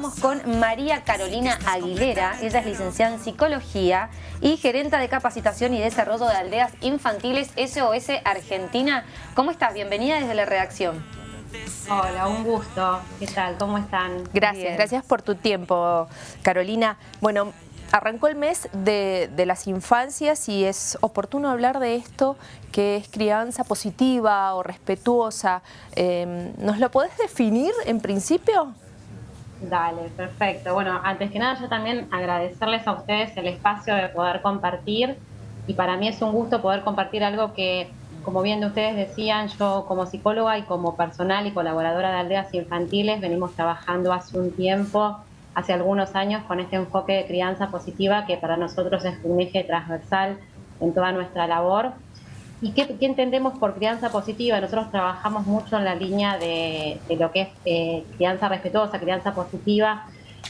Vamos con María Carolina Aguilera, ella es licenciada en Psicología y gerenta de capacitación y desarrollo de aldeas infantiles SOS Argentina. ¿Cómo estás? Bienvenida desde la redacción. Hola, un gusto. ¿Qué tal? ¿Cómo están? Gracias, gracias por tu tiempo, Carolina. Bueno, arrancó el mes de, las infancias y es oportuno hablar de esto que es crianza positiva o respetuosa. Em, ¿Nos lo podés definir en principio? Dale, perfecto. Bueno, antes que nada yo también agradecerles a ustedes el espacio de poder compartir y para mí es un gusto poder compartir algo que, como bien ustedes decían, yo como psicóloga y como personal y colaboradora de aldeas infantiles venimos trabajando hace un tiempo, hace algunos años, con este enfoque de crianza positiva que para nosotros es un eje transversal en toda nuestra labor ¿Y qué, entendemos por crianza positiva? Nosotros trabajamos mucho en la línea de, lo que es eh, crianza respetuosa, crianza positiva,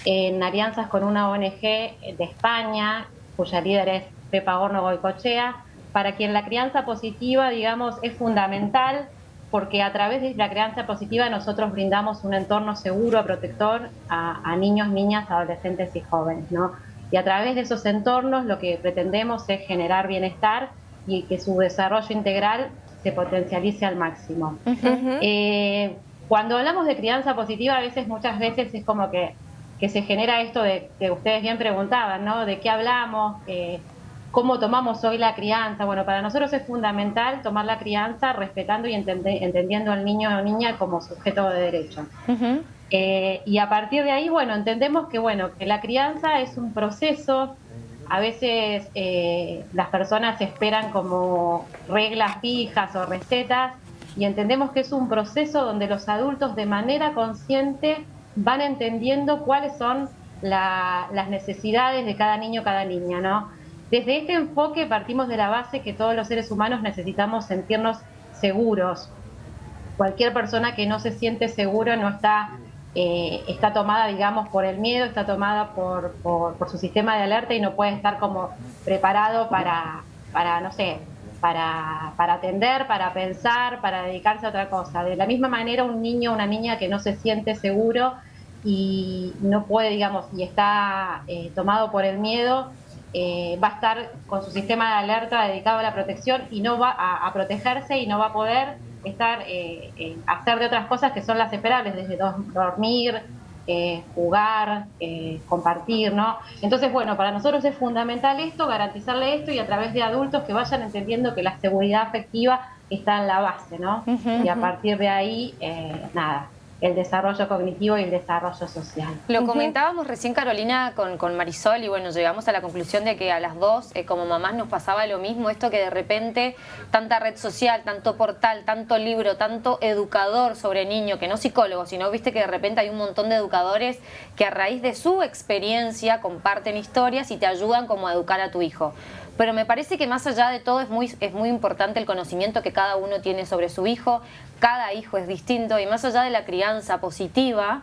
en alianzas con una ONG de España, cuya líder es Pepa Gorno Goicochea, para quien la crianza positiva, digamos, es fundamental porque a través de la crianza positiva nosotros brindamos un entorno seguro, protector a, a niños, niñas, adolescentes y jóvenes, ¿no? Y a través de esos entornos lo que pretendemos es generar bienestar y que su desarrollo integral se potencialice al máximo. Eh, cuando hablamos de crianza positiva, a veces, muchas veces es como que, que se genera esto de que ustedes bien preguntaban, ¿no? ¿De qué hablamos? Eh, ¿Cómo tomamos hoy la crianza? Bueno, para nosotros es fundamental tomar la crianza respetando y entendiendo al niño o niña como sujeto de derecho. Eh, y a partir de ahí, bueno, entendemos que, bueno, que la crianza es un proceso a veces eh, las personas esperan como reglas fijas o recetas y entendemos que es un proceso donde los adultos de manera consciente van entendiendo cuáles son las necesidades de cada niño, cada niña, ¿no? Desde este enfoque partimos de la base que todos los seres humanos necesitamos sentirnos seguros. Cualquier persona que no se siente seguro no está eh, está tomada, digamos, por el miedo, está tomada por, por, su sistema de alerta y no puede estar como preparado para, para no sé, para, para atender, para pensar, para dedicarse a otra cosa. De la misma manera, un niño o una niña que no se siente seguro y no puede, digamos, y está eh, tomado por el miedo, eh, va a estar con su sistema de alerta dedicado a la protección y no va a protegerse y no va a poder estar, eh, hacer de otras cosas que son las esperables, desde dormir, eh, jugar, eh, compartir, ¿no? Entonces, bueno, para nosotros es fundamental esto, garantizarle esto y a través de adultos que vayan entendiendo que la seguridad afectiva está en la base, ¿no? Y a partir de ahí, nada, el desarrollo cognitivo y el desarrollo social. Lo comentábamos recién, Carolina, con, Marisol, y bueno, llegamos a la conclusión de que a las dos, eh, como mamás, nos pasaba lo mismo, esto que de repente tanta red social, tanto portal, tanto libro, tanto educador sobre niño, que no psicólogo, sino viste que de repente hay un montón de educadores que a raíz de su experiencia comparten historias y te ayudan como a educar a tu hijo pero me parece que más allá de todo es muy, es muy importante el conocimiento que cada uno tiene sobre su hijo, cada hijo es distinto y más allá de la crianza positiva,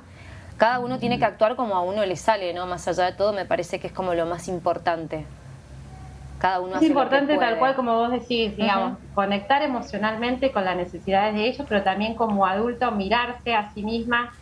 cada uno tiene que actuar como a uno le sale, ¿no? Más allá de todo me parece que es como lo más importante. Cada uno es importante tal cual como vos decís, digamos, conectar emocionalmente con las necesidades de ellos, pero también como adulto mirarse a sí misma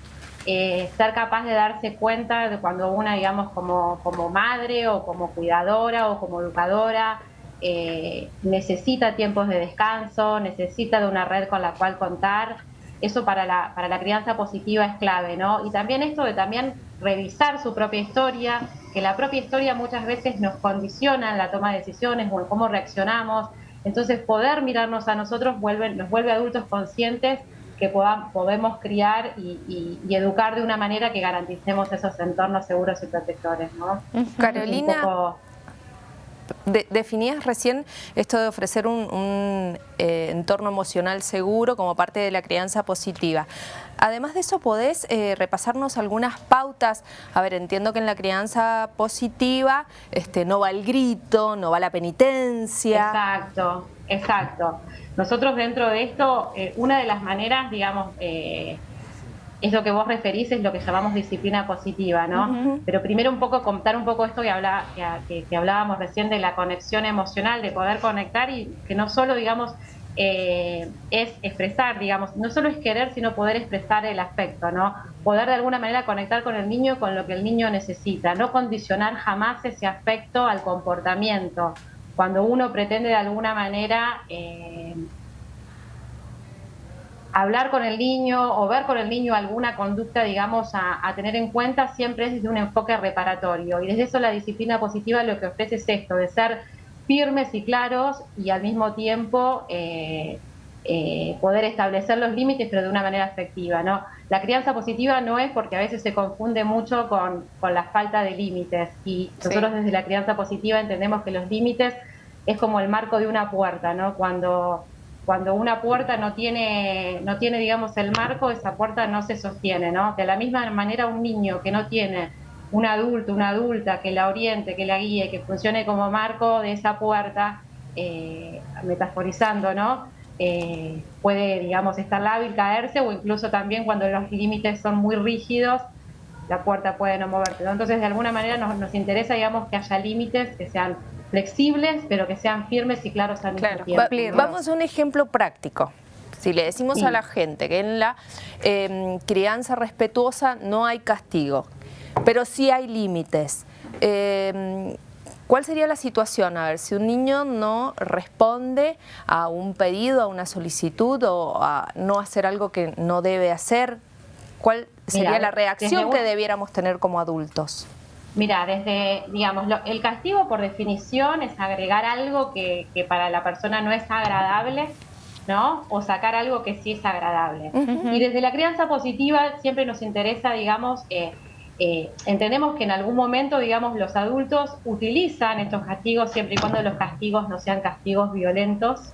eh, ser capaz de darse cuenta de cuando una, digamos, como, como madre o como cuidadora o como educadora, eh, necesita tiempos de descanso, necesita de una red con la cual contar. Eso para la, para la crianza positiva es clave, ¿no? Y también esto de también revisar su propia historia, que la propia historia muchas veces nos condiciona en la toma de decisiones o en cómo reaccionamos. Entonces poder mirarnos a nosotros vuelve, nos vuelve adultos conscientes que podemos criar y, educar de una manera que garanticemos esos entornos seguros y protectores. ¿no? Carolina, definías recién esto de ofrecer un, eh, entorno emocional seguro como parte de la crianza positiva. Además de eso, ¿podés eh, repasarnos algunas pautas? A ver, entiendo que en la crianza positiva este, no va el grito, no va la penitencia. Exacto, exacto. Nosotros dentro de esto, eh, una de las maneras, digamos, eh, es lo que vos referís, es lo que llamamos disciplina positiva, ¿no? Pero primero un poco contar un poco esto que, que, hablábamos recién de la conexión emocional, de poder conectar y que no solo, digamos, eh, es expresar, digamos, no solo es querer, sino poder expresar el afecto, ¿no? poder de alguna manera conectar con el niño con lo que el niño necesita, no condicionar jamás ese aspecto al comportamiento. Cuando uno pretende de alguna manera eh, hablar con el niño o ver con el niño alguna conducta, digamos, a, tener en cuenta, siempre es desde un enfoque reparatorio. Y desde eso la disciplina positiva lo que ofrece es esto, de ser firmes y claros y al mismo tiempo eh, eh, poder establecer los límites, pero de una manera efectiva. ¿no? La crianza positiva no es porque a veces se confunde mucho con, la falta de límites. Y nosotros desde la crianza positiva entendemos que los límites es como el marco de una puerta, ¿no? Cuando cuando una puerta no tiene, no tiene, digamos, el marco, esa puerta no se sostiene, ¿no? De la misma manera un niño que no tiene un adulto, una adulta que la oriente, que la guíe, que funcione como marco de esa puerta, eh, metaforizando, ¿no? Eh, puede, digamos, estar lábil, caerse o incluso también cuando los límites son muy rígidos, la puerta puede no moverse. Entonces, de alguna manera nos, nos interesa, digamos, que haya límites que sean flexibles, pero que sean firmes y claros al mismo tiempo. Vamos a un ejemplo práctico. Si le decimos a la gente que en la em, crianza respetuosa no hay castigo, pero sí hay límites. Em, ¿Cuál sería la situación? A ver, si un niño no responde a un pedido, a una solicitud o a no hacer algo que no debe hacer, ¿cuál sería la reacción que debiéramos tener como adultos? Mira, desde, digamos, el castigo por definición es agregar algo que, para la persona no es agradable, ¿no? O sacar algo que sí es agradable. Y desde la crianza positiva siempre nos interesa, digamos, eh, eh, entendemos que en algún momento, digamos, los adultos utilizan estos castigos siempre y cuando los castigos no sean castigos violentos,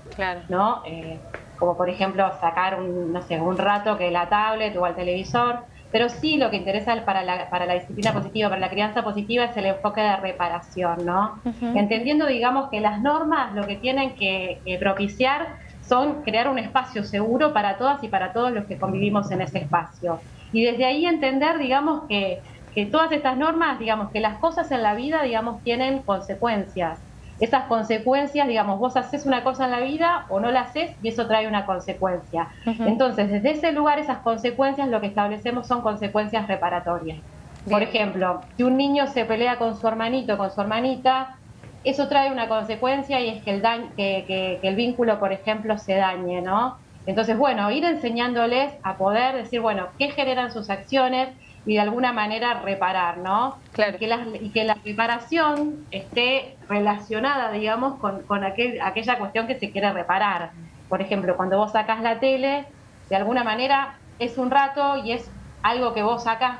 ¿no? Eh, como por ejemplo sacar un, no sé, un rato que la tablet o el televisor pero sí lo que interesa para la, para la disciplina positiva, para la crianza positiva, es el enfoque de reparación, ¿no? Entendiendo, digamos, que las normas lo que tienen que, propiciar son crear un espacio seguro para todas y para todos los que convivimos en ese espacio. Y desde ahí entender, digamos, que, que todas estas normas, digamos, que las cosas en la vida, digamos, tienen consecuencias esas consecuencias, digamos, vos haces una cosa en la vida o no la haces y eso trae una consecuencia. Entonces, desde ese lugar, esas consecuencias lo que establecemos son consecuencias reparatorias. Por ejemplo, si un niño se pelea con su hermanito, con su hermanita, eso trae una consecuencia y es que el, que, que el vínculo, por ejemplo, se dañe, ¿no? Entonces, bueno, ir enseñándoles a poder decir, bueno, qué generan sus acciones, y de alguna manera reparar, ¿no? Claro. Y que la, y que la reparación esté relacionada, digamos, con, con aquel, aquella cuestión que se quiere reparar. Por ejemplo, cuando vos sacás la tele, de alguna manera es un rato y es algo que vos sacas,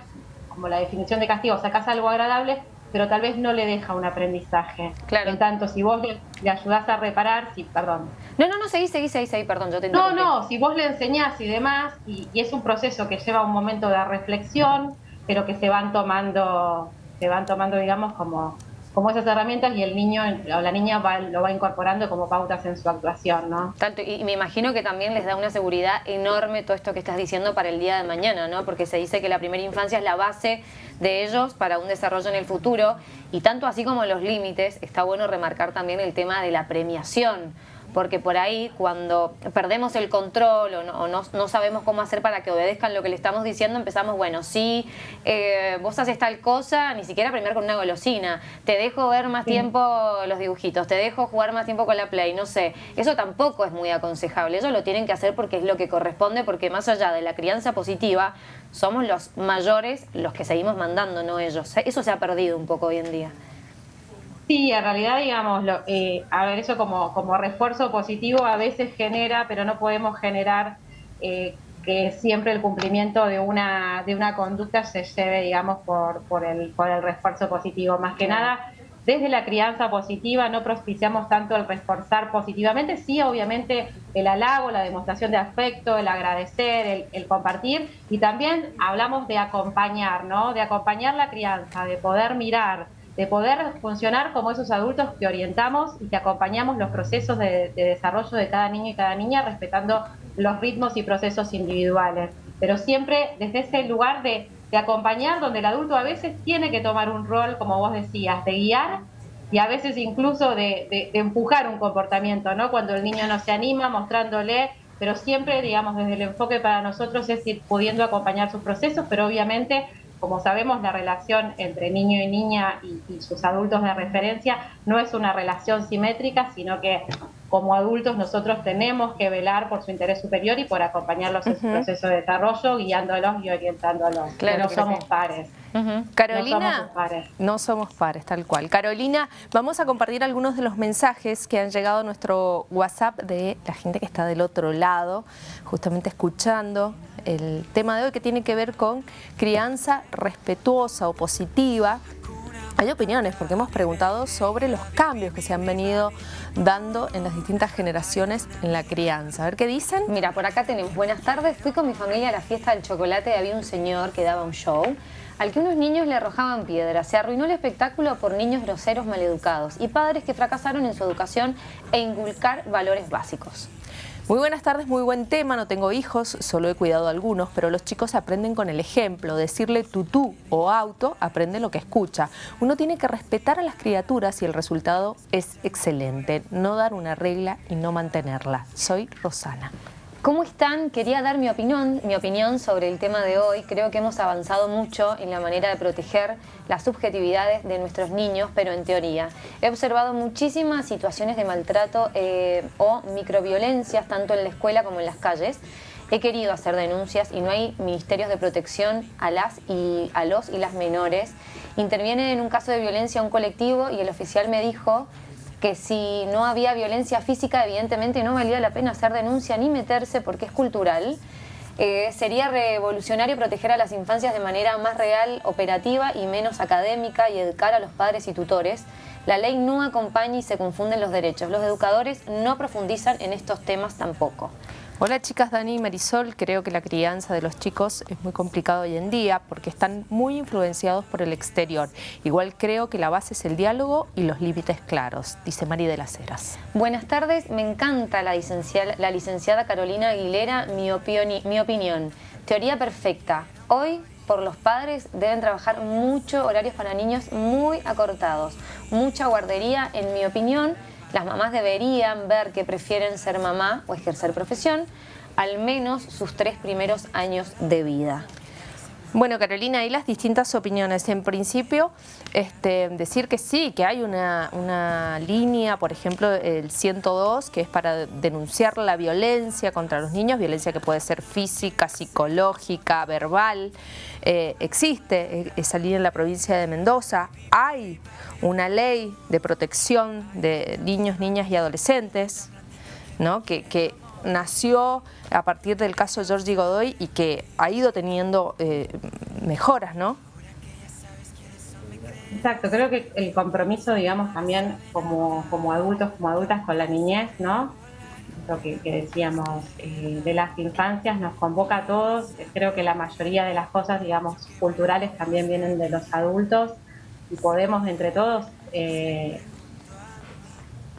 como la definición de castigo, sacás algo agradable, pero tal vez no le deja un aprendizaje. Claro. En tanto, si vos le, ayudás a reparar, sí, perdón. No, no, no, seguí, seguí, seguí, seguí, perdón, yo te No, no, si vos le enseñás y demás, y, y, es un proceso que lleva un momento de reflexión, pero que se van tomando, se van tomando, digamos, como como esas herramientas y el niño o la niña lo va incorporando como pautas en su actuación, ¿no? Tanto, y me imagino que también les da una seguridad enorme todo esto que estás diciendo para el día de mañana, ¿no? Porque se dice que la primera infancia es la base de ellos para un desarrollo en el futuro y tanto así como los límites, está bueno remarcar también el tema de la premiación porque por ahí cuando perdemos el control o, no, sabemos cómo hacer para que obedezcan lo que le estamos diciendo, empezamos, bueno, sí, eh, vos haces tal cosa, ni siquiera primero con una golosina, te dejo ver más tiempo los dibujitos, te dejo jugar más tiempo con la Play, no sé, eso tampoco es muy aconsejable, ellos lo tienen que hacer porque es lo que corresponde, porque más allá de la crianza positiva, somos los mayores los que seguimos mandando, no ellos. Eso se ha perdido un poco hoy en día. Sí, en realidad, digamos, lo, eh, a ver, eso como, como refuerzo positivo a veces genera, pero no podemos generar eh, que siempre el cumplimiento de una, de una conducta se lleve, digamos, por, por, el, por el refuerzo positivo. Más que nada, desde la crianza positiva no propiciamos tanto el reforzar positivamente, sí, obviamente, el halago, la demostración de afecto, el agradecer, el, el compartir, y también hablamos de acompañar, ¿no? De acompañar la crianza, de poder mirar de poder funcionar como esos adultos que orientamos y que acompañamos los procesos de, desarrollo de cada niño y cada niña respetando los ritmos y procesos individuales. Pero siempre desde ese lugar de, acompañar donde el adulto a veces tiene que tomar un rol, como vos decías, de guiar y a veces incluso de, empujar un comportamiento, ¿no? Cuando el niño no se anima, mostrándole pero siempre, digamos, desde el enfoque para nosotros es ir pudiendo acompañar sus procesos, pero obviamente como sabemos, la relación entre niño y niña y, sus adultos de referencia no es una relación simétrica, sino que como adultos nosotros tenemos que velar por su interés superior y por acompañarlos en su proceso de desarrollo, guiándolos y orientándolos. Claro no somos pares. Carolina, no somos pares. no somos pares, tal cual. Carolina, vamos a compartir algunos de los mensajes que han llegado a nuestro WhatsApp de la gente que está del otro lado, justamente escuchando el tema de hoy que tiene que ver con crianza respetuosa o positiva. Hay opiniones porque hemos preguntado sobre los cambios que se han venido dando en las distintas generaciones en la crianza. A ver qué dicen. Mira, por acá tenemos buenas tardes. Fui con mi familia a la fiesta del chocolate y había un señor que daba un show al que unos niños le arrojaban piedras. Se arruinó el espectáculo por niños groseros maleducados y padres que fracasaron en su educación e inculcar valores básicos. Muy buenas tardes, muy buen tema, no tengo hijos, solo he cuidado algunos, pero los chicos aprenden con el ejemplo, decirle tutú o auto, aprende lo que escucha. Uno tiene que respetar a las criaturas y el resultado es excelente, no dar una regla y no mantenerla. Soy Rosana. ¿Cómo están? Quería dar mi opinión, mi opinión sobre el tema de hoy. Creo que hemos avanzado mucho en la manera de proteger las subjetividades de nuestros niños, pero en teoría. He observado muchísimas situaciones de maltrato eh, o microviolencias, tanto en la escuela como en las calles. He querido hacer denuncias y no hay ministerios de protección a las y a los y las menores. Interviene en un caso de violencia un colectivo y el oficial me dijo que si no había violencia física, evidentemente no valía la pena hacer denuncia ni meterse porque es cultural. Eh, sería revolucionario proteger a las infancias de manera más real, operativa y menos académica y educar a los padres y tutores. La ley no acompaña y se confunden los derechos. Los educadores no profundizan en estos temas tampoco. Hola chicas, Dani y Marisol. Creo que la crianza de los chicos es muy complicado hoy en día porque están muy influenciados por el exterior. Igual creo que la base es el diálogo y los límites claros, dice Mari de las Heras. Buenas tardes, me encanta la licenciada, la licenciada Carolina Aguilera, mi opinión. Teoría perfecta. Hoy por los padres deben trabajar mucho horarios para niños muy acortados, mucha guardería, en mi opinión, las mamás deberían ver que prefieren ser mamá o ejercer profesión al menos sus tres primeros años de vida. Bueno, Carolina, hay las distintas opiniones. En principio, este, decir que sí, que hay una, línea, por ejemplo, el 102, que es para denunciar la violencia contra los niños, violencia que puede ser física, psicológica, verbal. Eh, existe esa línea en la provincia de Mendoza. Hay una ley de protección de niños, niñas y adolescentes, ¿no? que, que nació a partir del caso Georgie Godoy y que ha ido teniendo eh, mejoras, ¿no? Exacto, creo que el compromiso, digamos, también como, como adultos, como adultas con la niñez, ¿no? Lo que, decíamos eh, de las infancias nos convoca a todos. Creo que la mayoría de las cosas, digamos, culturales también vienen de los adultos y podemos entre todos eh,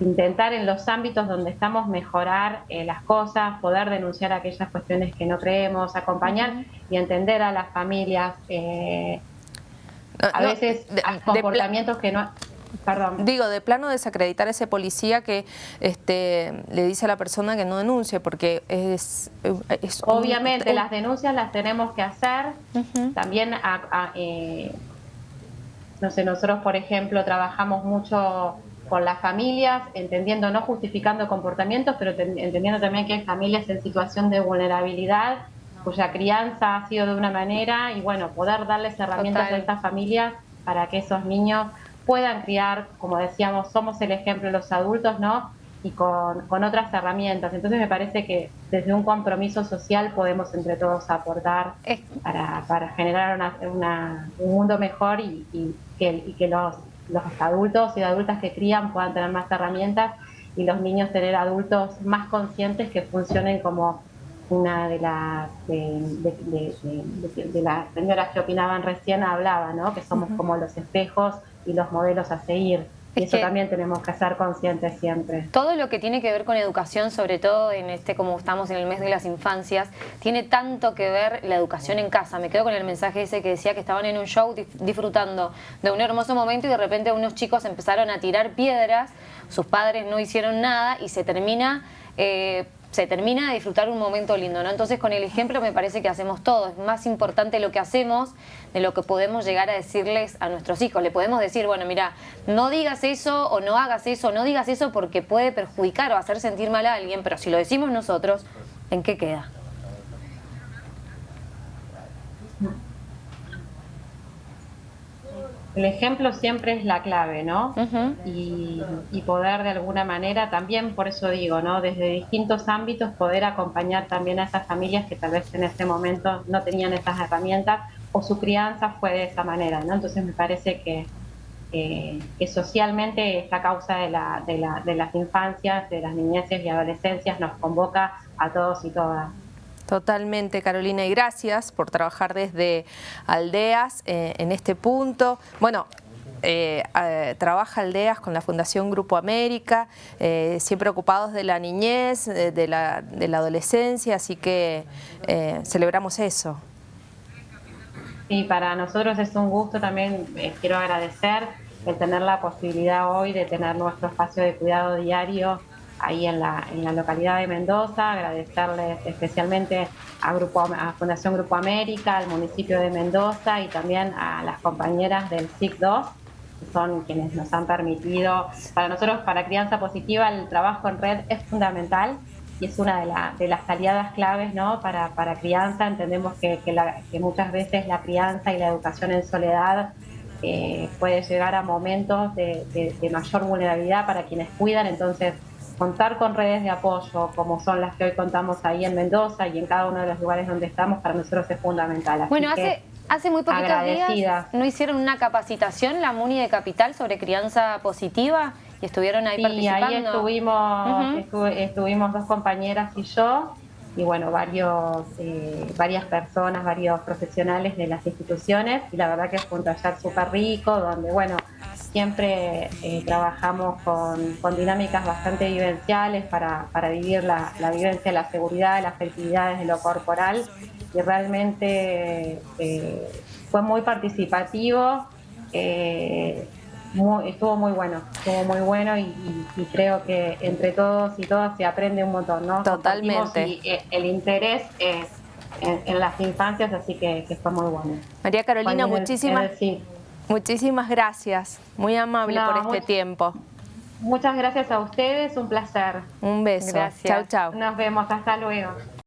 intentar en los ámbitos donde estamos mejorar eh, las cosas, poder denunciar aquellas cuestiones que no creemos, acompañar y entender a las familias. Eh, a veces comportamientos que no... Perdón. Digo, de plano desacreditar a ese policía que este, le dice a la persona que no denuncie, porque es... Obviamente, las denuncias las tenemos que hacer. También, eh, no sé, nosotros, por ejemplo, trabajamos mucho con las familias, entendiendo, no justificando comportamientos, pero entendiendo también que hay familias en situación de vulnerabilidad cuya crianza ha sido de una manera y bueno, poder darles herramientas a estas familias para que esos niños puedan criar, como decíamos, somos el ejemplo de los adultos, ¿no? Y con, otras herramientas. Entonces me parece que desde un compromiso social podemos entre todos aportar para, generar un mundo mejor y, que, y que los los adultos y adultas que crían puedan tener más herramientas y los niños tener adultos más conscientes que funcionen como una de las de, las señoras que opinaban recién hablaba, ¿no? que somos como los espejos y los modelos a seguir. Y eso también tenemos que ser conscientes siempre. Todo lo que tiene que ver con educación, sobre todo en este, como estamos en el mes de las infancias, tiene tanto que ver la educación en casa. Me quedo con el mensaje ese que decía que estaban en un show disfrutando de un hermoso momento y de repente unos chicos empezaron a tirar piedras, sus padres no hicieron nada y se termina... Eh, se termina de disfrutar un momento lindo, ¿no? Entonces con el ejemplo me parece que hacemos todo, es más importante lo que hacemos de lo que podemos llegar a decirles a nuestros hijos. Le podemos decir, bueno, mira, no digas eso o no hagas eso, no digas eso porque puede perjudicar o hacer sentir mal a alguien, pero si lo decimos nosotros, ¿en qué queda? El ejemplo siempre es la clave, ¿no? y, poder de alguna manera también, por eso digo, ¿no? Desde distintos ámbitos poder acompañar también a esas familias que tal vez en ese momento no tenían esas herramientas o su crianza fue de esa manera, ¿no? Entonces me parece que, que socialmente esta causa de, la, de, la, de las infancias, de las niñeces y adolescencias nos convoca a todos y todas. Totalmente, Carolina, y gracias por trabajar desde Aldeas eh, en este punto. Bueno, eh, trabaja Aldeas con la Fundación Grupo América, eh, siempre ocupados de la niñez, la, de la adolescencia, así que celebramos eso. Y para nosotros es un gusto también, quiero agradecer el tener la posibilidad hoy de tener nuestro espacio de cuidado diario ahí en la, en la localidad de Mendoza, agradecerles especialmente a, Grupo, a Fundación Grupo América, al municipio de Mendoza y también a las compañeras del SIC2, que son quienes nos han permitido, para nosotros, para Crianza Positiva, el trabajo en red es fundamental y es una de, de las aliadas claves ¿no? para, para crianza. Entendemos que, que, muchas veces la crianza y la educación en soledad eh, puede llegar a momentos de, de mayor vulnerabilidad para quienes cuidan, entonces contar con redes de apoyo como son las que hoy contamos ahí en Mendoza y en cada uno de los lugares donde estamos, para nosotros es fundamental. bueno, hace, hace muy poquitos días no hicieron una capacitación la MUNI de Capital sobre crianza positiva y estuvieron ahí sí, ahí estuvimos, estuvimos dos compañeras y yo y bueno, varios, eh, varias personas, varios profesionales de las instituciones y la verdad que fue un taller súper rico donde bueno, siempre eh, trabajamos con, con, dinámicas bastante vivenciales para, para vivir la, la, vivencia, la seguridad, las actividades de lo corporal y realmente eh, fue muy participativo, estuvo muy bueno, estuvo muy bueno y, creo que entre todos y todas se aprende un montón, ¿no? Totalmente. Y el interés es en, las infancias, así que, fue muy bueno. María Carolina, muchísimas... Muchísimas gracias, muy amable por este tiempo. Muchas gracias a ustedes, un placer. Un beso. Gracias. Chau, chau. Nos vemos, hasta luego.